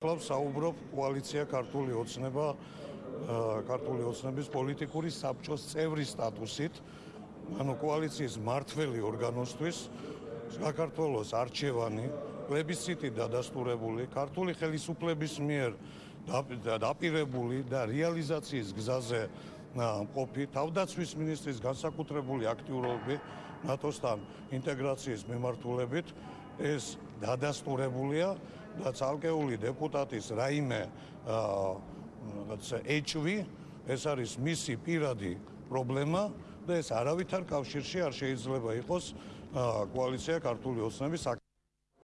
კლავს საუბრობ კოალიცია ქართული ოცნება ქართული ოცნების პოლიტიკური საბჭოს წევრის სტატუსით ანუ კოალიციის მართველი ორგანოსთვის საქართველოს არჩევანი პლებისციტი დადასტურებული ქართული ხელისუფლების მიერ დაპირებული და რეალიზაციის გზაზე ყოფი თავდაცვის მინისტრის განსაკუთრებული აქტიურობები ნატოსთან ინტეგრაციის მიმართულებით ეს დადასტურებულია და ცალკეული დეპუტატის რაიმე რაღაცა ეჭვი ეს არის მისი პირადი პრობლემა და ეს არავითარ კავშირში არ შეიძლება იყოს კოალიცია ქართული ოცნების